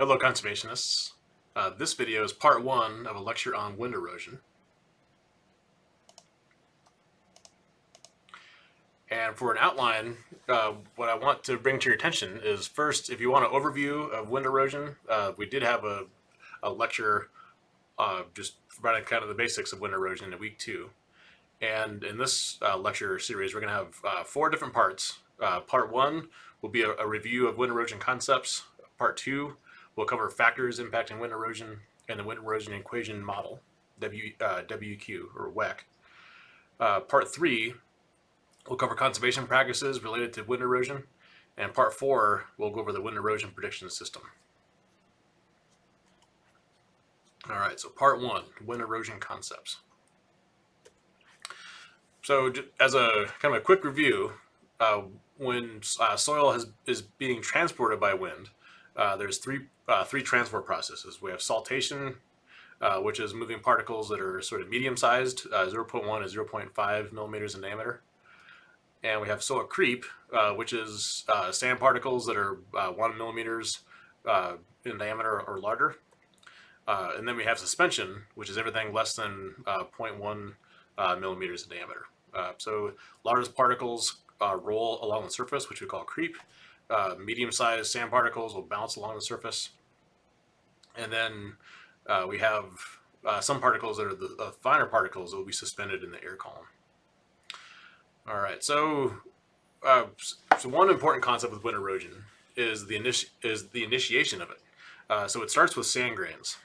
Hello conservationists. Uh, this video is part one of a lecture on wind erosion. And for an outline, uh, what I want to bring to your attention is first, if you want an overview of wind erosion, uh, we did have a, a lecture uh, just providing kind of the basics of wind erosion in week two. And in this uh, lecture series, we're going to have uh, four different parts. Part one will be a, a review of wind erosion concepts. Part two will cover factors impacting wind erosion and the wind erosion equation model, w, WEQ or WEC. part three We'll cover conservation practices related to wind erosion. And part four, we'll go over the wind erosion prediction system. All right, so part one, wind erosion concepts. So as a kind of a quick review, uh, when uh, soil has, is being transported by wind, uh, there's three, uh, three transport processes. We have saltation, uh, which is moving particles that are sort of medium sized, uh, 0.1 to 0.5 millimeters in diameter and we have soil creep, uh, which is uh, sand particles that are uh, one millimeters uh, in diameter or larger. Uh, and then we have suspension, which is everything less than uh, 0.1 millimeters in diameter. so largest particles roll along the surface, which we call creep. Medium-sized sand particles will bounce along the surface. And then we have some particles that are the, the finer particles that will be suspended in the air column. All right, so uh, so one important concept with wind erosion is the initi is the initiation of it. Uh, so it starts with sand grains,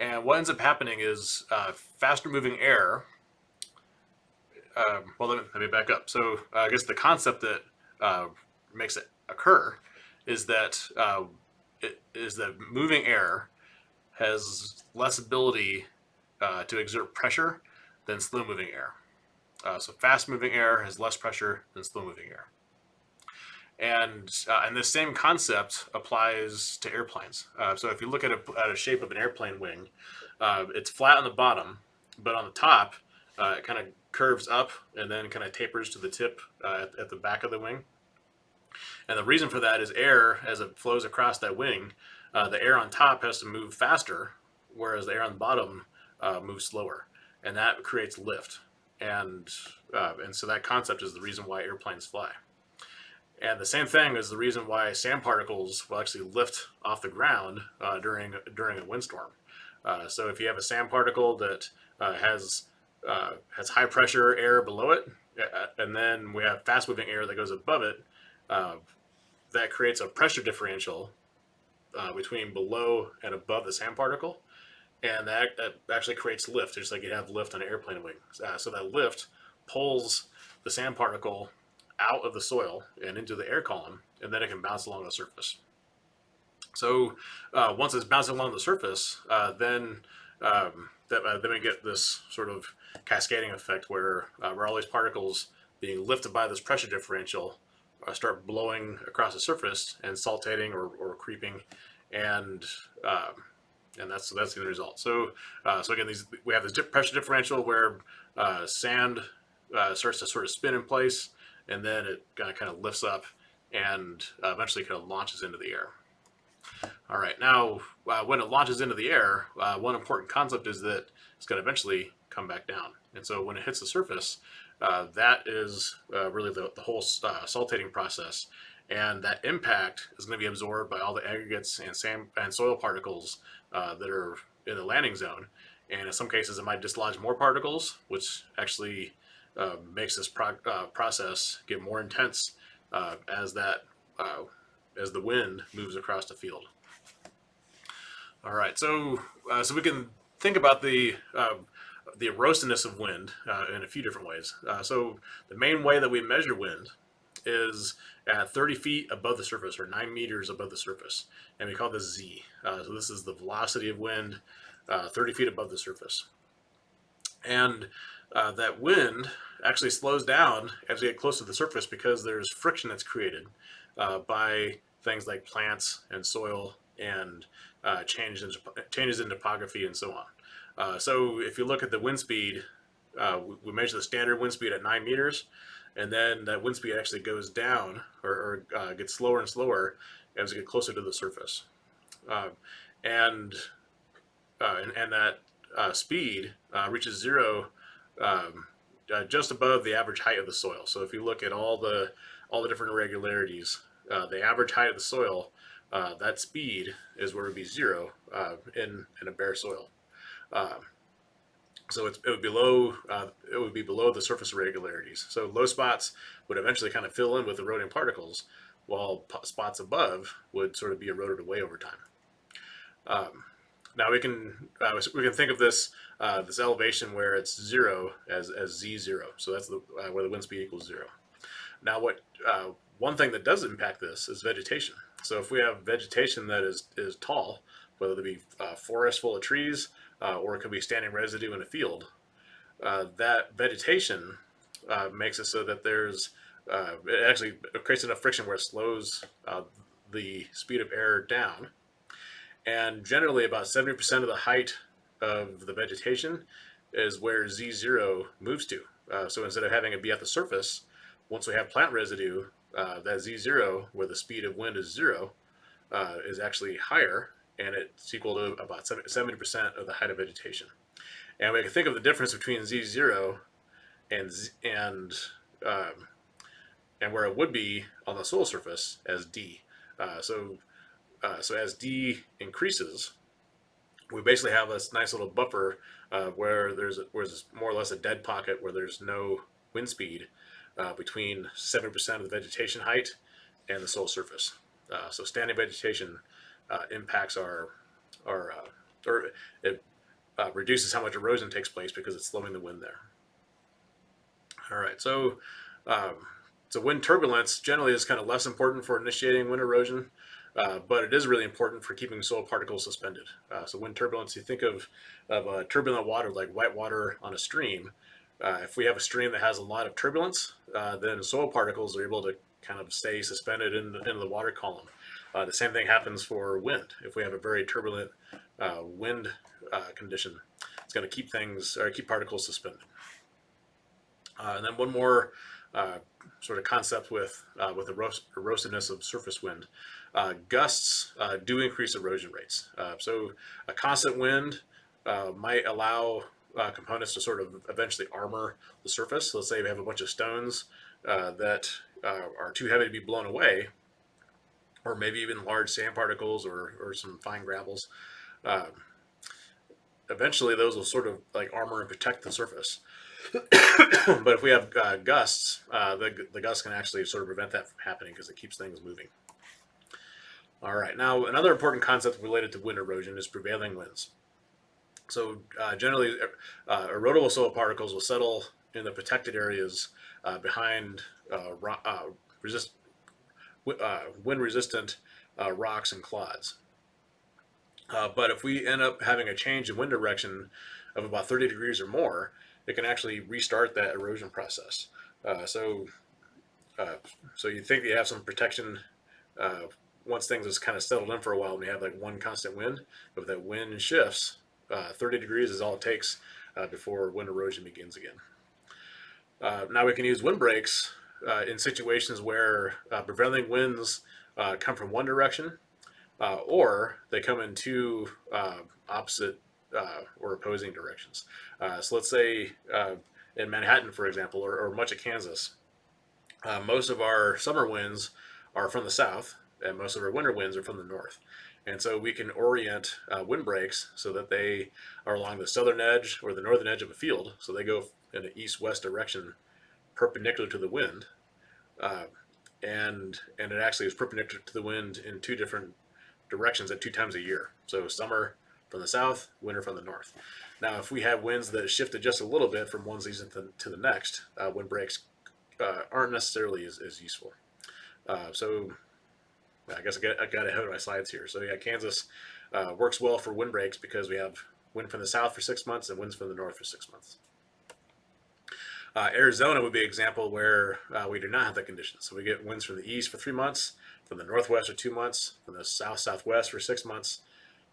and what ends up happening is uh, faster moving air. Um, well, let me, let me, back up. So uh, I guess the concept that uh, makes it occur is that uh, is that moving air has less ability to exert pressure than slow moving air. Uh, so fast moving air has less pressure than slow moving air. And, uh, and this same concept applies to airplanes. Uh, so if you look at a, at a shape of an airplane wing, uh, it's flat on the bottom, but on the top, uh, it kind of curves up and then kind of tapers to the tip uh, at, at the back of the wing. And the reason for that is air, as it flows across that wing, the air on top has to move faster, whereas the air on the bottom moves slower. And that creates lift and uh, and so that concept is the reason why airplanes fly. And the same thing is the reason why sand particles will actually lift off the ground uh, during during a windstorm. Uh, so if you have a sand particle that uh, has uh, has high pressure air below it, uh, and then we have fast moving air that goes above it, that creates a pressure differential between below and above the sand particle and that, that actually creates lift, just like you have lift on an airplane wing. Uh, so that lift pulls the sand particle out of the soil and into the air column, and then it can bounce along the surface. So uh, once it's bouncing along the surface, uh, then um, that, uh, then we get this sort of cascading effect where, uh, where all these particles being lifted by this pressure differential uh, start blowing across the surface and saltating or, or creeping and um, and that's that's the result. So uh, so again, these we have this pressure differential where uh, sand uh, starts to sort of spin in place, and then it kind of kind of lifts up and eventually kind of launches into the air. All right, now uh, when it launches into the air, uh, one important concept is that it's going to eventually come back down. And so when it hits the surface, that is really the, the whole saltating process and that impact is going to be absorbed by all the aggregates and sand and soil particles uh, that are in the landing zone. And in some cases, it might dislodge more particles, which actually uh, makes this pro uh, process get more intense uh, as that uh, as the wind moves across the field. All right, so uh, so we can think about the the erosiveness of wind in a few different ways. so the main way that we measure wind is at 30 feet above the surface or 9 meters above the surface. And we call this Z. Uh, so this is the velocity of wind uh, 30 feet above the surface. And uh, that wind actually slows down as we get close to the surface because there's friction that's created uh, by things like plants and soil and uh, changes, in, changes in topography and so on. Uh, so if you look at the wind speed, we measure the standard wind speed at 9 meters and then that wind speed actually goes down or, or uh, gets slower and slower as we get closer to the surface. uh, and, uh, and and that uh, speed uh, reaches zero um, uh, just above the average height of the soil. So if you look at all the all the different irregularities, uh, the average height of the soil, uh, that speed is where it would be zero uh, in in a bare soil. Um, so it's, it would be below uh, it would be below the surface irregularities. So low spots would eventually kind of fill in with eroding particles, while spots above would sort of be eroded away over time. Um, now we can uh, we can think of this uh, this elevation where it's zero as, as z zero. So that's the, uh, where the wind speed equals zero. Now what uh, one thing that does impact this is vegetation. So if we have vegetation that is is tall, whether it be uh, forest full of trees uh, or it could be standing residue in a field, that vegetation makes it so that there's it actually creates enough friction where it slows the speed of air down and generally about 70% of the height of the vegetation is where Z0 moves to. Uh, so instead of having it be at the surface, once we have plant residue, uh, that Z0, where the speed of wind is zero, uh, is actually higher, and it's equal to about 70% of the height of vegetation. And we can think of the difference between Z0 and, Z, and, um, and where it would be on the soil surface as D. Uh, so uh, so as D increases, we basically have this nice little buffer uh, where there's, a, where there's more or less a dead pocket where there's no wind speed uh, between 7% of the vegetation height and the soil surface. Uh, so standing vegetation uh, impacts our, our or it reduces how much erosion takes place because it's slowing the wind there. All right, so um, so wind turbulence generally is kind of less important for initiating wind erosion. Uh, but it is really important for keeping soil particles suspended. Uh, so wind turbulence, you think of, of uh, turbulent water like white water on a stream. Uh, if we have a stream that has a lot of turbulence, uh, then soil particles are able to kind of stay suspended in the, in the water column. The same thing happens for wind. If we have a very turbulent wind condition, it's going to keep things or keep particles suspended. and then one more uh, sort of concept with uh, with the erosiveness of surface wind. Uh, gusts uh, do increase erosion rates. Uh, so a constant wind uh, might allow components to sort of eventually armor the surface. So let's say we have a bunch of stones that are too heavy to be blown away, or maybe even large sand particles or, or some fine gravels. Um, eventually those will sort of like armor and protect the surface. but if we have uh, gusts, uh, the, the gusts can actually sort of prevent that from happening because it keeps things moving. All right, now another important concept related to wind erosion is prevailing winds. So uh, generally, uh, erodible soil particles will settle in the protected areas uh, behind uh, wind-resistant rocks and clods. but if we end up having a change in wind direction of about 30 degrees or more, it can actually restart that erosion process. Uh, so, uh, so you think you have some protection uh, once things is kind of settled in for a while and you have like one constant wind, but if that wind shifts, uh, 30 degrees is all it takes uh, before wind erosion begins again. Uh, now we can use windbreaks in situations where prevailing winds come from one direction or they come in two opposite uh, or opposing directions. Uh, so let's say uh, in Manhattan, for example, or, or much of Kansas, uh, most of our summer winds are from the south, and most of our winter winds are from the north. And so we can orient uh, windbreaks so that they are along the southern edge or the northern edge of a field. So they go in an east-west direction perpendicular to the wind. Uh, and, and it actually is perpendicular to the wind in two different directions at two times a year. So summer from the south, winter from the north. Now, if we have winds that shifted just a little bit from one season to, to the next, uh, windbreaks uh, aren't necessarily as, as useful. Uh, so I guess I got, I got ahead of my slides here. So yeah, Kansas uh, works well for wind breaks because we have wind from the south for six months and winds from the north for six months. Uh, Arizona would be an example where uh, we do not have that condition. So we get winds from the east for three months, from the northwest for two months, from the south-southwest for six months,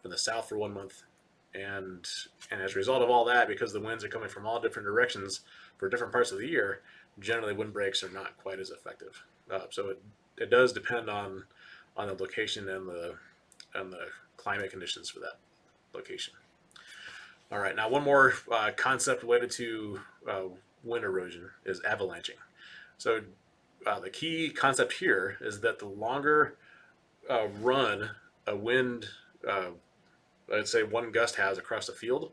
from the south for one month. And, and as a result of all that, because the winds are coming from all different directions for different parts of the year, generally windbreaks are not quite as effective. Uh, so it, it does depend on, on the location and the, and the climate conditions for that location. All right, now one more uh, concept related to uh, wind erosion is avalanching. So uh, the key concept here is that the longer uh, run a wind, uh, I'd say one gust has across the field,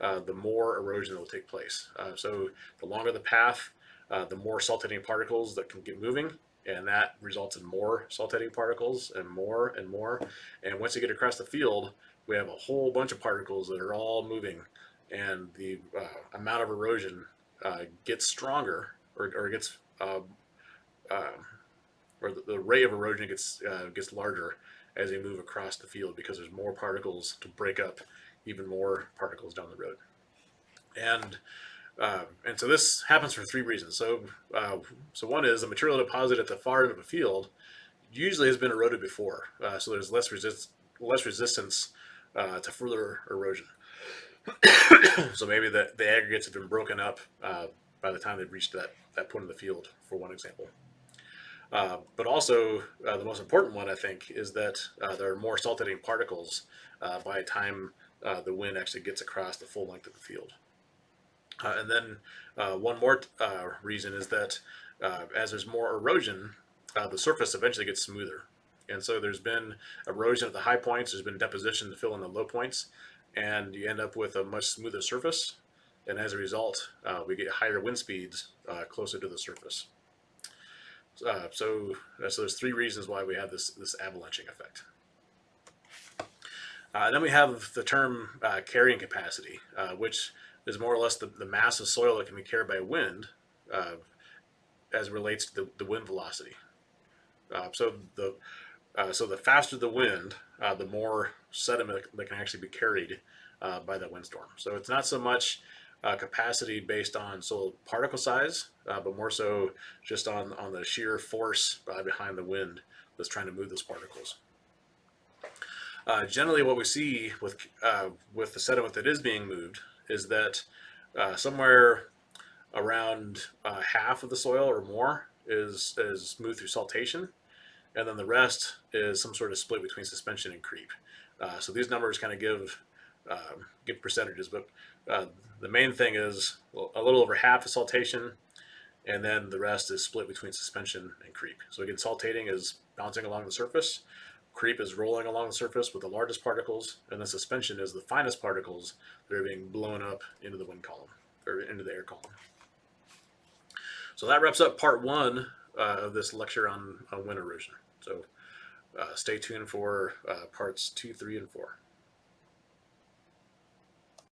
uh, the more erosion will take place. Uh, so the longer the path, uh, the more saltating particles that can get moving, and that results in more saltating particles and more and more. And once you get across the field, we have a whole bunch of particles that are all moving, and the uh, amount of erosion uh, gets stronger or, or gets uh, or the, the, rate of erosion gets uh, gets larger as you move across the field because there's more particles to break up even more particles down the road. And uh, and so this happens for three reasons. So uh, so one is the material deposited at the far end of a field usually has been eroded before, uh, so there's less resist less resistance uh, to further erosion. so maybe the, the aggregates have been broken up uh, by the time they've reached that, that point in the field, for one example. Uh, but also, uh, the most important one, I think, is that uh, there are more saltating particles uh, by the time uh, the wind actually gets across the full length of the field. and then one more reason is that as there's more erosion, the surface eventually gets smoother. And so there's been erosion at the high points, there's been deposition to fill in the low points, and you end up with a much smoother surface. And as a result, we get higher wind speeds closer to the surface. Uh, so, uh, so there's three reasons why we have this, this avalanching effect. Uh, then we have the term uh, carrying capacity, uh, which is more or less the, the mass of soil that can be carried by wind uh, as relates to the, the wind velocity. so the so the faster the wind, the more sediment that can actually be carried by that windstorm. So it's not so much uh, capacity based on soil particle size, uh, but more so just on, on the sheer force uh, behind the wind that's trying to move those particles. Uh, generally what we see with, uh, with the sediment that is being moved is that uh, somewhere around half of the soil or more is, is moved through saltation, and then the rest is some sort of split between suspension and creep. So these numbers kind of give um, give percentages, but uh, the main thing is a little over half is saltation, and then the rest is split between suspension and creep. So again, saltating is bouncing along the surface, creep is rolling along the surface with the largest particles, and then suspension is the finest particles that are being blown up into the wind column, or into the air column. So that wraps up part one uh, of this lecture on, on wind erosion. So uh, stay tuned for uh, parts two, three, and four.